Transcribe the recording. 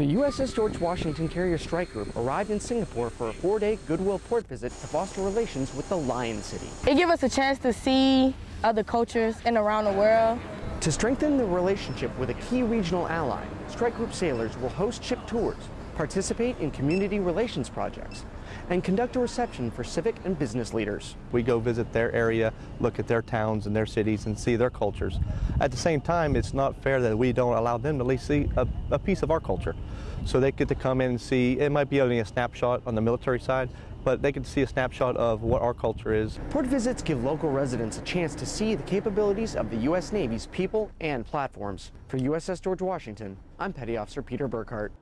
The USS George Washington Carrier Strike Group arrived in Singapore for a four-day Goodwill port visit to foster relations with the Lion City. It gives us a chance to see other cultures and around the world. To strengthen the relationship with a key regional ally, Strike Group sailors will host ship tours, participate in community relations projects, and conduct a reception for civic and business leaders. We go visit their area, look at their towns and their cities and see their cultures. At the same time, it's not fair that we don't allow them to at least see a, a piece of our culture. So they get to come in and see, it might be only a snapshot on the military side, but they can see a snapshot of what our culture is. Port visits give local residents a chance to see the capabilities of the U.S. Navy's people and platforms. For USS George Washington, I'm Petty Officer Peter Burkhart.